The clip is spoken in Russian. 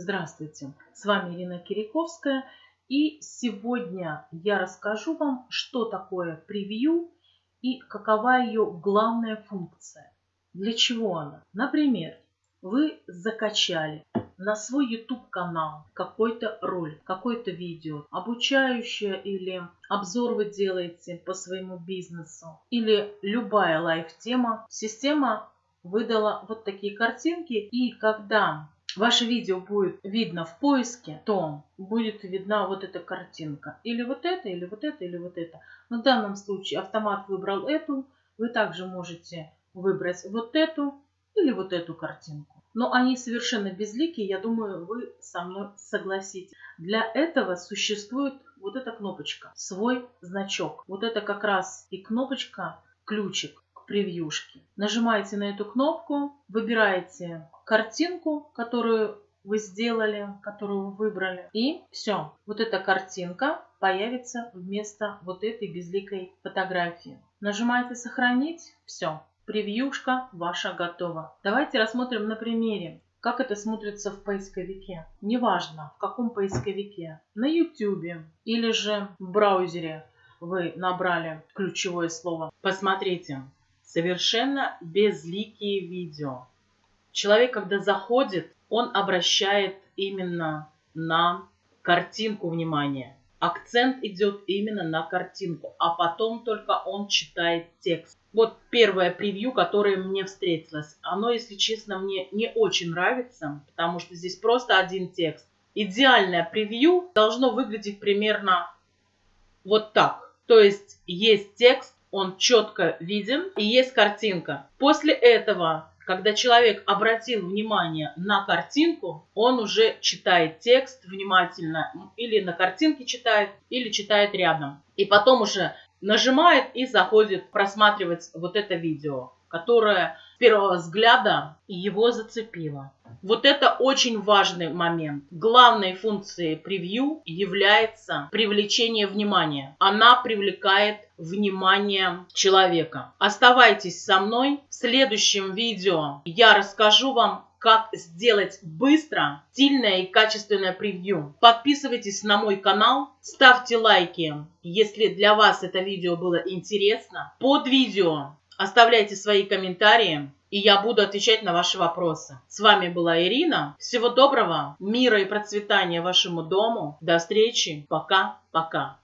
Здравствуйте, с вами Ирина Кириковская и сегодня я расскажу вам, что такое превью и какова ее главная функция. Для чего она? Например, вы закачали на свой YouTube канал какой-то ролик, какое-то видео, обучающее или обзор вы делаете по своему бизнесу, или любая лайф-тема. Система выдала вот такие картинки, и когда ваше видео будет видно в поиске, то будет видна вот эта картинка. Или вот это, или вот это, или вот это. Но в данном случае автомат выбрал эту. Вы также можете выбрать вот эту или вот эту картинку. Но они совершенно безликие, я думаю, вы со мной согласитесь. Для этого существует вот эта кнопочка, свой значок. Вот это как раз и кнопочка, ключик превьюшки. Нажимаете на эту кнопку, выбираете картинку, которую вы сделали, которую вы выбрали. И все. Вот эта картинка появится вместо вот этой безликой фотографии. Нажимаете «Сохранить». Все. Превьюшка ваша готова. Давайте рассмотрим на примере. Как это смотрится в поисковике? Неважно, в каком поисковике. На YouTube или же в браузере вы набрали ключевое слово. Посмотрите, совершенно безликие видео. Человек, когда заходит, он обращает именно на картинку внимание. Акцент идет именно на картинку, а потом только он читает текст. Вот первое превью, которое мне встретилось. Оно, если честно, мне не очень нравится, потому что здесь просто один текст. Идеальное превью должно выглядеть примерно вот так. То есть есть текст, он четко виден и есть картинка. После этого, когда человек обратил внимание на картинку, он уже читает текст внимательно, или на картинке читает, или читает рядом. И потом уже нажимает и заходит просматривать вот это видео, которое с первого взгляда его зацепило. Вот это очень важный момент. Главной функцией превью является привлечение внимания. Она привлекает внимание человека. Оставайтесь со мной. В следующем видео я расскажу вам, как сделать быстро, стильное и качественное превью. Подписывайтесь на мой канал, ставьте лайки, если для вас это видео было интересно. Под видео оставляйте свои комментарии и я буду отвечать на ваши вопросы. С вами была Ирина. Всего доброго, мира и процветания вашему дому. До встречи. Пока-пока.